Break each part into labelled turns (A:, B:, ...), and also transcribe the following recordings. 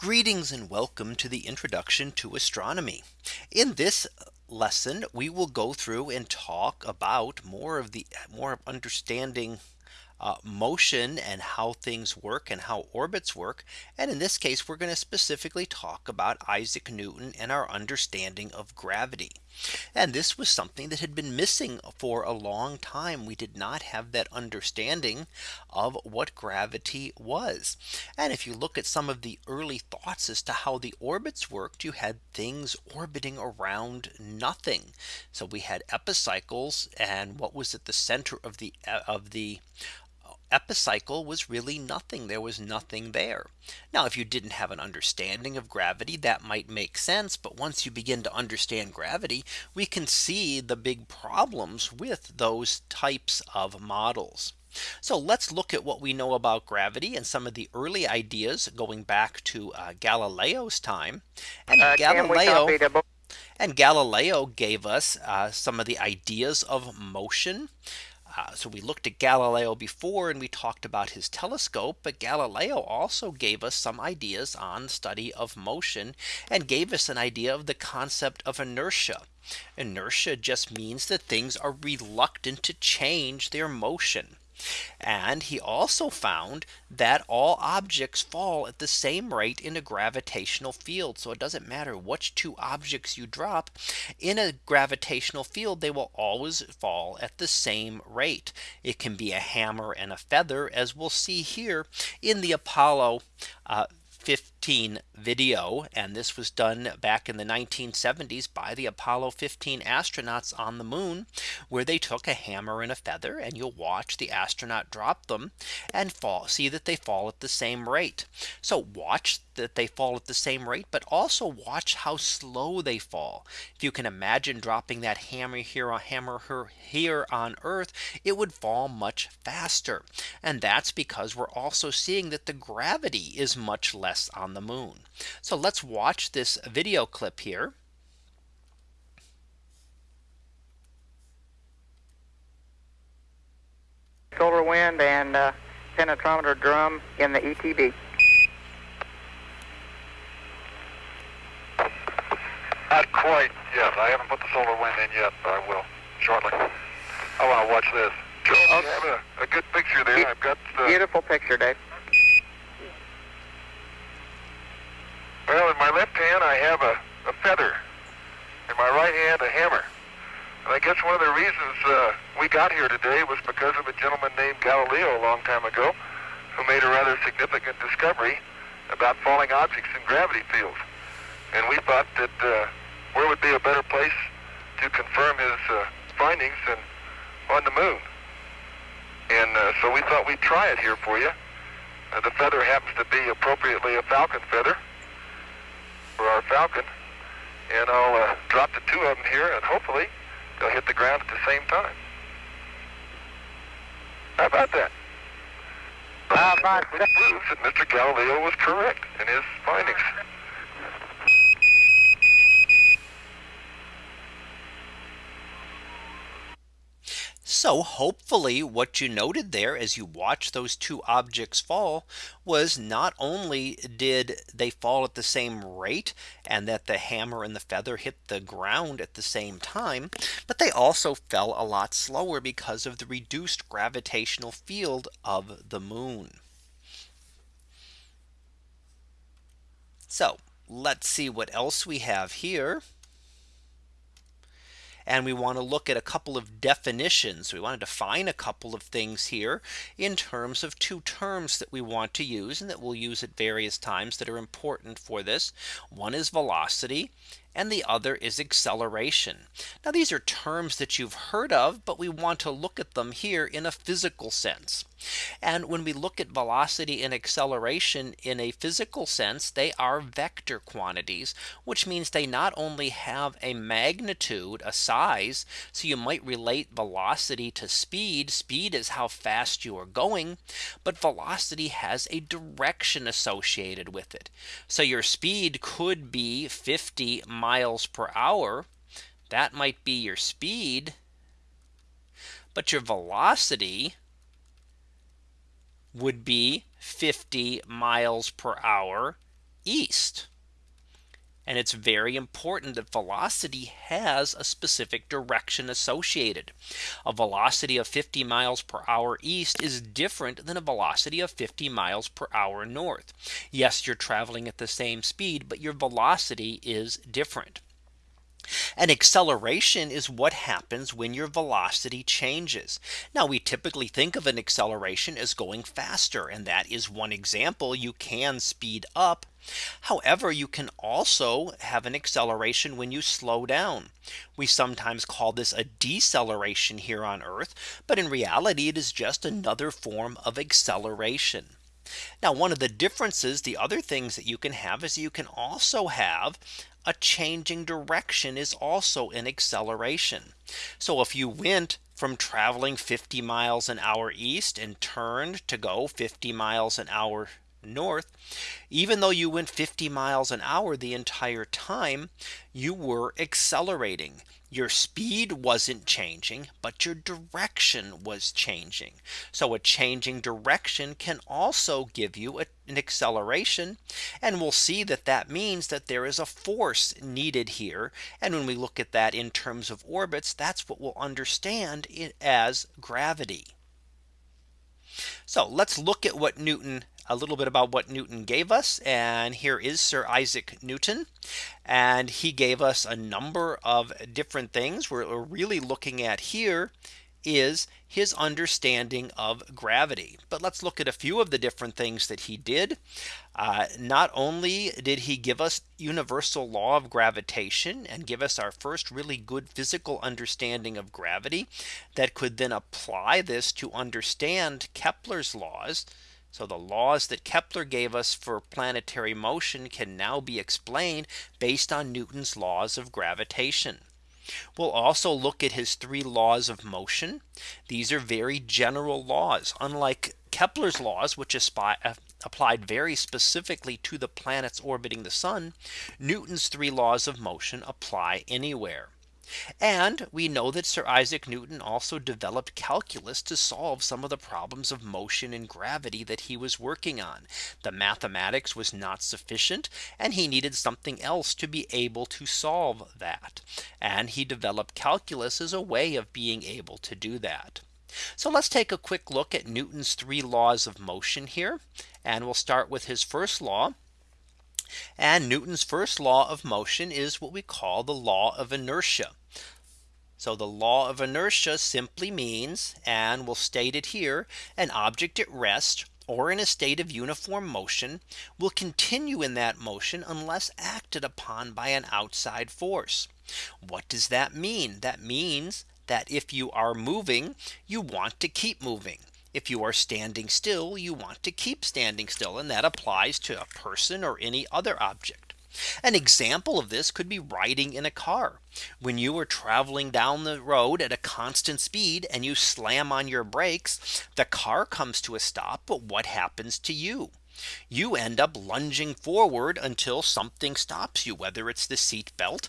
A: Greetings and welcome to the introduction to astronomy. In this lesson, we will go through and talk about more of the more of understanding uh, motion and how things work and how orbits work. And in this case, we're going to specifically talk about Isaac Newton and our understanding of gravity. And this was something that had been missing for a long time. We did not have that understanding of what gravity was. And if you look at some of the early thoughts as to how the orbits worked, you had things orbiting around nothing. So we had epicycles and what was at the center of the of the epicycle was really nothing. There was nothing there. Now, if you didn't have an understanding of gravity, that might make sense. But once you begin to understand gravity, we can see the big problems with those types of models. So let's look at what we know about gravity and some of the early ideas going back to uh, Galileo's time. And
B: Uh,
A: Galileo
B: copy the book?
A: and Galileo gave us uh, some of the ideas of motion. Uh, so we looked at Galileo before and we talked about his telescope. But Galileo also gave us some ideas on study of motion and gave us an idea of the concept of inertia. Inertia just means that things are reluctant to change their motion. And he also found that all objects fall at the same rate in a gravitational field. So it doesn't matter which two objects you drop in a gravitational field, they will always fall at the same rate. It can be a hammer and a feather, as we'll see here in the Apollo uh, 15 video. And this was done back in the 1970s by the Apollo 15 astronauts on the moon, where they took a hammer and a feather and you'll watch the astronaut drop them and fall see that they fall at the same rate. So watch that they fall at the same rate, but also watch how slow they fall. If you can imagine dropping that hammer here a hammer here on Earth, it would fall much faster. And that's because we're also seeing that the gravity is much less on the moon. So let's watch this video clip here.
B: Solar wind and uh, penetrometer drum in the E ETB.
C: Not quite yet. I haven't put the solar wind in yet, but I will shortly. I want to watch this. Joe, you have a, a good picture there. I've got. Uh,
B: Beautiful picture, Dave.
C: Well, in my left hand, I have a, a feather. In my right hand, a hammer. And I guess one of the reasons uh, we got here today was because of a gentleman named Galileo a long time ago, who made a rather significant discovery about falling objects in gravity fields. And we thought that uh, where would be a better place to confirm his uh, findings than on the moon. And uh, so we thought we'd try it here for you. Uh, the feather happens to be appropriately a falcon feather for our falcon. And I'll uh, drop the two of them here, and hopefully they'll hit the ground at the same time. How about that?
B: How about
C: Which proves that Mr. Galileo was correct in his findings.
A: So hopefully what you noted there as you watch those two objects fall was not only did they fall at the same rate and that the hammer and the feather hit the ground at the same time, but they also fell a lot slower because of the reduced gravitational field of the moon. So let's see what else we have here. And we want to look at a couple of definitions. We want to define a couple of things here in terms of two terms that we want to use and that we'll use at various times that are important for this. One is velocity and the other is acceleration. Now these are terms that you've heard of, but we want to look at them here in a physical sense. And when we look at velocity and acceleration in a physical sense, they are vector quantities, which means they not only have a magnitude, a size, so you might relate velocity to speed. Speed is how fast you are going, but velocity has a direction associated with it. So your speed could be 50 miles per hour. That might be your speed. But your velocity would be 50 miles per hour east. And it's very important that velocity has a specific direction associated. A velocity of 50 miles per hour east is different than a velocity of 50 miles per hour north. Yes, you're traveling at the same speed, but your velocity is different. An acceleration is what happens when your velocity changes. Now we typically think of an acceleration as going faster. And that is one example you can speed up. However, you can also have an acceleration when you slow down. We sometimes call this a deceleration here on Earth. But in reality, it is just another form of acceleration. Now one of the differences the other things that you can have is you can also have a changing direction is also an acceleration. So if you went from traveling 50 miles an hour east and turned to go 50 miles an hour north, even though you went 50 miles an hour the entire time, you were accelerating. Your speed wasn't changing, but your direction was changing. So a changing direction can also give you a, an acceleration. And we'll see that that means that there is a force needed here. And when we look at that in terms of orbits, that's what we'll understand it as gravity. So let's look at what Newton a little bit about what Newton gave us. And here is Sir Isaac Newton. And he gave us a number of different things. We're really looking at here is his understanding of gravity. But let's look at a few of the different things that he did. Uh, not only did he give us universal law of gravitation and give us our first really good physical understanding of gravity that could then apply this to understand Kepler's laws so the laws that Kepler gave us for planetary motion can now be explained based on Newton's laws of gravitation. We'll also look at his three laws of motion. These are very general laws, unlike Kepler's laws, which uh, applied very specifically to the planets orbiting the sun. Newton's three laws of motion apply anywhere. And we know that Sir Isaac Newton also developed calculus to solve some of the problems of motion and gravity that he was working on. The mathematics was not sufficient and he needed something else to be able to solve that. And he developed calculus as a way of being able to do that. So let's take a quick look at Newton's three laws of motion here. And we'll start with his first law, and Newton's first law of motion is what we call the law of inertia. So the law of inertia simply means and we'll state it here an object at rest or in a state of uniform motion will continue in that motion unless acted upon by an outside force. What does that mean? That means that if you are moving, you want to keep moving. If you are standing still, you want to keep standing still. And that applies to a person or any other object. An example of this could be riding in a car. When you are traveling down the road at a constant speed and you slam on your brakes, the car comes to a stop. But what happens to you? you end up lunging forward until something stops you, whether it's the seat belt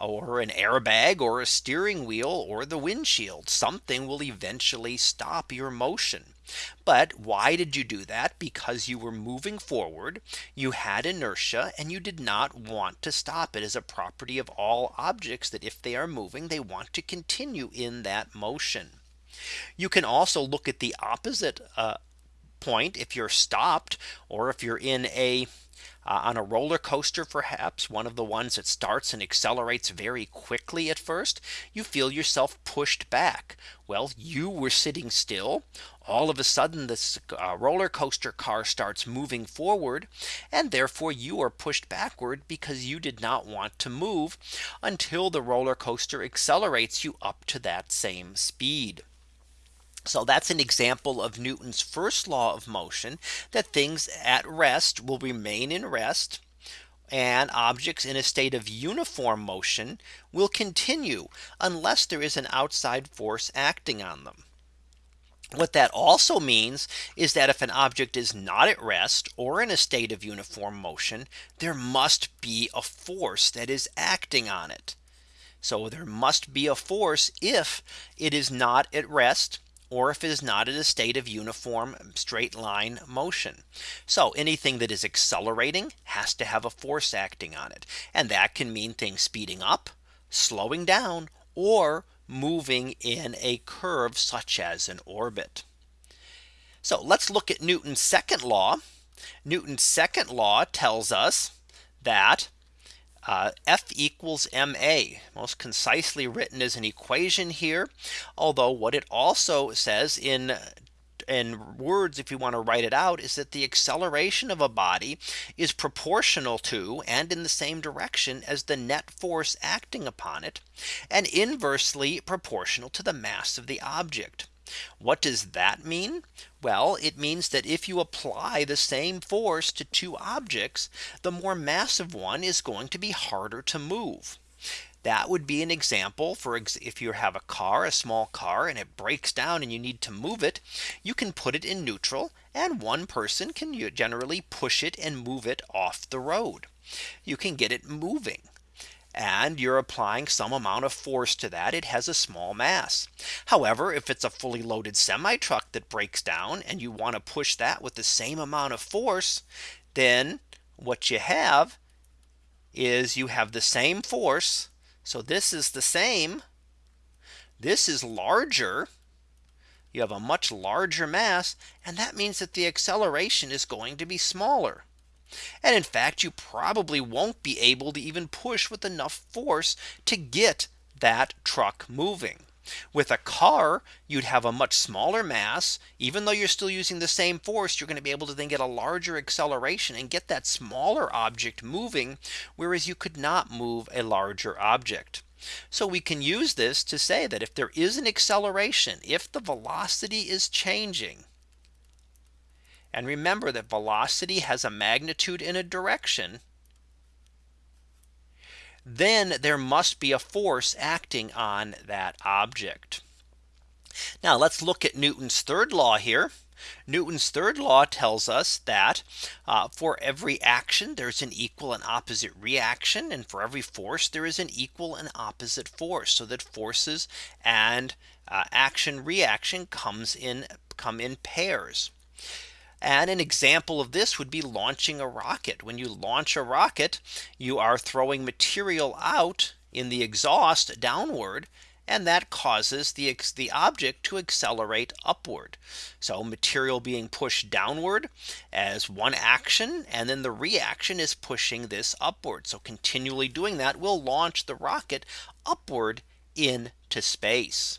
A: or an airbag or a steering wheel or the windshield. Something will eventually stop your motion. But why did you do that? Because you were moving forward, you had inertia and you did not want to stop it as a property of all objects that if they are moving, they want to continue in that motion. You can also look at the opposite uh, point if you're stopped or if you're in a uh, on a roller coaster, perhaps one of the ones that starts and accelerates very quickly at first, you feel yourself pushed back. Well, you were sitting still. All of a sudden, this uh, roller coaster car starts moving forward, and therefore you are pushed backward because you did not want to move until the roller coaster accelerates you up to that same speed. So that's an example of Newton's first law of motion that things at rest will remain in rest and objects in a state of uniform motion will continue unless there is an outside force acting on them. What that also means is that if an object is not at rest or in a state of uniform motion, there must be a force that is acting on it. So there must be a force if it is not at rest or if it is not in a state of uniform straight line motion. So anything that is accelerating has to have a force acting on it. And that can mean things speeding up, slowing down, or moving in a curve such as an orbit. So let's look at Newton's second law. Newton's second law tells us that uh, F equals ma most concisely written as an equation here. Although what it also says in in words if you want to write it out is that the acceleration of a body is proportional to and in the same direction as the net force acting upon it and inversely proportional to the mass of the object. What does that mean? Well, it means that if you apply the same force to two objects, the more massive one is going to be harder to move. That would be an example for if you have a car, a small car, and it breaks down and you need to move it, you can put it in neutral and one person can generally push it and move it off the road. You can get it moving and you're applying some amount of force to that it has a small mass. However, if it's a fully loaded semi truck that breaks down and you want to push that with the same amount of force, then what you have is you have the same force. So this is the same. This is larger. You have a much larger mass. And that means that the acceleration is going to be smaller. And in fact, you probably won't be able to even push with enough force to get that truck moving. With a car, you'd have a much smaller mass. Even though you're still using the same force, you're going to be able to then get a larger acceleration and get that smaller object moving. Whereas you could not move a larger object. So we can use this to say that if there is an acceleration, if the velocity is changing, and remember that velocity has a magnitude in a direction. Then there must be a force acting on that object. Now let's look at Newton's third law here. Newton's third law tells us that uh, for every action there's an equal and opposite reaction and for every force there is an equal and opposite force so that forces and uh, action reaction comes in come in pairs. And an example of this would be launching a rocket. When you launch a rocket, you are throwing material out in the exhaust downward and that causes the, the object to accelerate upward. So material being pushed downward as one action and then the reaction is pushing this upward. So continually doing that will launch the rocket upward into space.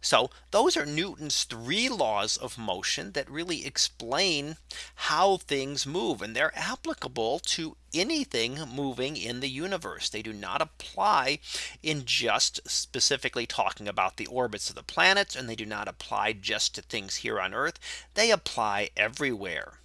A: So those are Newton's three laws of motion that really explain how things move and they're applicable to anything moving in the universe. They do not apply in just specifically talking about the orbits of the planets and they do not apply just to things here on Earth. They apply everywhere.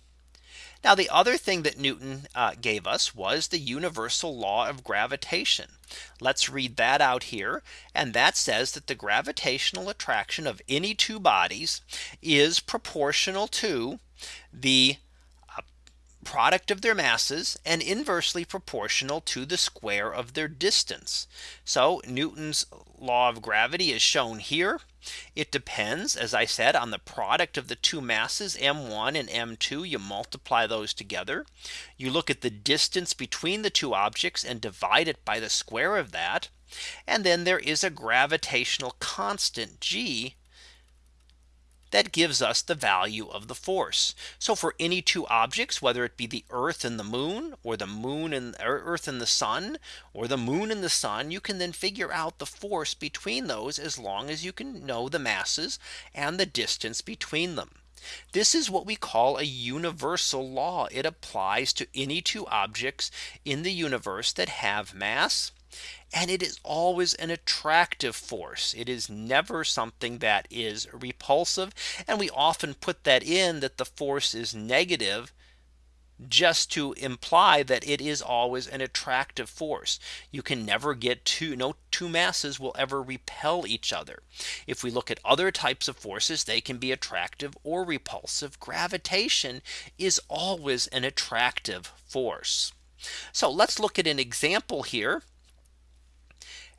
A: Now the other thing that Newton uh, gave us was the universal law of gravitation. Let's read that out here. And that says that the gravitational attraction of any two bodies is proportional to the product of their masses and inversely proportional to the square of their distance. So Newton's law of gravity is shown here. It depends, as I said, on the product of the two masses m1 and m2. You multiply those together. You look at the distance between the two objects and divide it by the square of that. And then there is a gravitational constant g that gives us the value of the force. So for any two objects, whether it be the Earth and the moon or the moon and Earth and the sun or the moon and the sun, you can then figure out the force between those as long as you can know the masses and the distance between them. This is what we call a universal law. It applies to any two objects in the universe that have mass and it is always an attractive force. It is never something that is repulsive. And we often put that in that the force is negative just to imply that it is always an attractive force. You can never get two no two masses will ever repel each other. If we look at other types of forces, they can be attractive or repulsive. Gravitation is always an attractive force. So let's look at an example here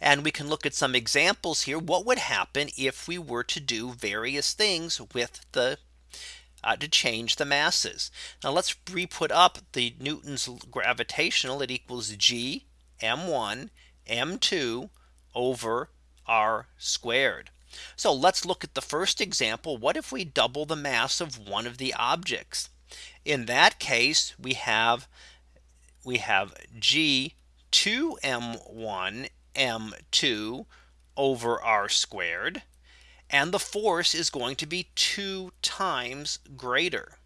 A: And we can look at some examples here. What would happen if we were to do various things with the uh, to change the masses. Now let's re put up the Newton's gravitational it equals g m1 m2 over r squared. So let's look at the first example. What if we double the mass of one of the objects? In that case, we have we have g 2 m1 m2 over r squared and the force is going to be two times greater.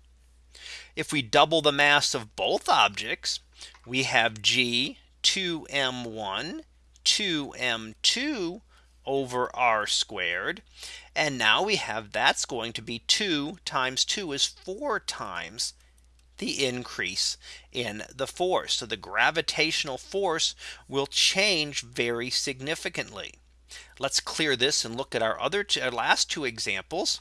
A: If we double the mass of both objects, we have g 2m1 2m2 over r squared. And now we have that's going to be 2 times 2 is 4 times the increase in the force. So the gravitational force will change very significantly. Let's clear this and look at our other our last two examples.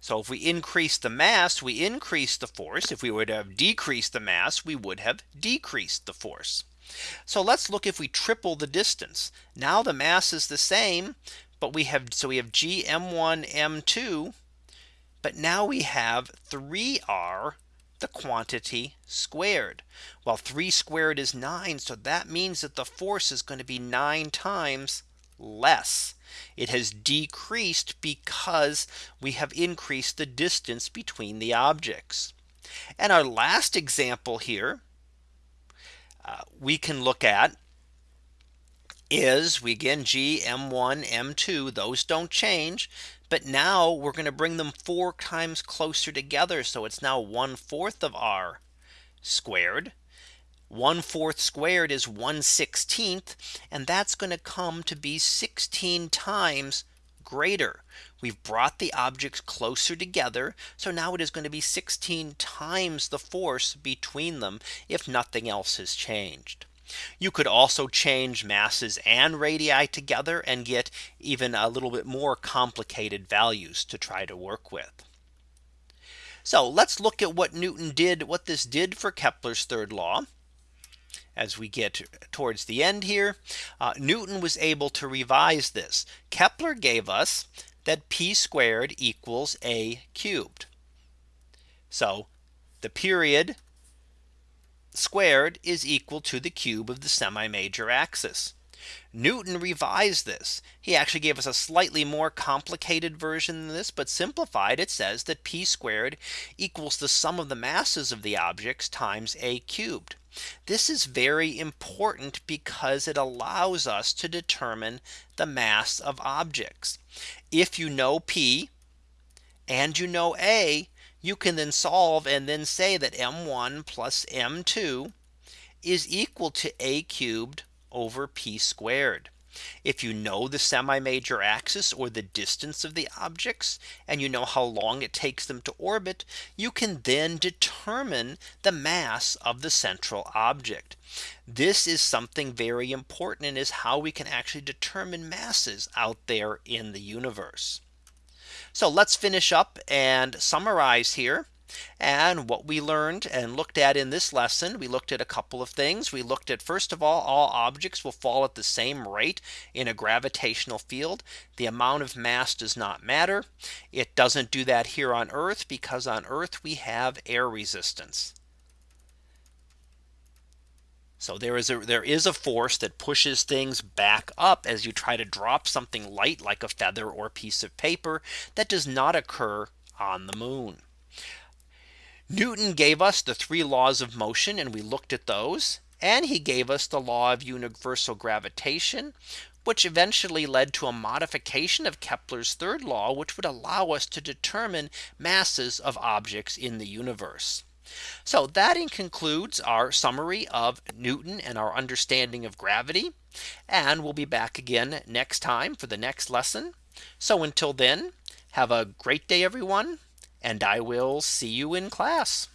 A: So if we increase the mass, we increase the force. If we would have decreased the mass, we would have decreased the force. So let's look if we triple the distance. Now the mass is the same, but we have so we have g m1 m2. But now we have 3r the quantity squared. Well, 3 squared is 9. So that means that the force is going to be 9 times less. It has decreased because we have increased the distance between the objects. And our last example here uh, we can look at is we again G M1 M2 those don't change but now we're going to bring them four times closer together. So it's now one fourth of r squared. One fourth squared is 1 16th. And that's going to come to be 16 times greater. We've brought the objects closer together. So now it is going to be 16 times the force between them if nothing else has changed. You could also change masses and radii together and get even a little bit more complicated values to try to work with. So let's look at what Newton did, what this did for Kepler's third law. As we get towards the end here, uh, Newton was able to revise this. Kepler gave us that p squared equals a cubed. So the period squared is equal to the cube of the semi major axis. Newton revised this. He actually gave us a slightly more complicated version than this, but simplified it says that p squared equals the sum of the masses of the objects times a cubed. This is very important because it allows us to determine the mass of objects. If you know p and you know a, you can then solve and then say that m1 plus m2 is equal to a cubed over p squared. If you know the semi major axis or the distance of the objects and you know how long it takes them to orbit, you can then determine the mass of the central object. This is something very important and is how we can actually determine masses out there in the universe. So let's finish up and summarize here. And what we learned and looked at in this lesson, we looked at a couple of things. We looked at first of all, all objects will fall at the same rate in a gravitational field. The amount of mass does not matter. It doesn't do that here on Earth because on Earth we have air resistance. So there is a there is a force that pushes things back up as you try to drop something light like a feather or piece of paper that does not occur on the moon. Newton gave us the three laws of motion and we looked at those and he gave us the law of universal gravitation which eventually led to a modification of Kepler's third law which would allow us to determine masses of objects in the universe. So that concludes our summary of Newton and our understanding of gravity. And we'll be back again next time for the next lesson. So until then, have a great day, everyone, and I will see you in class.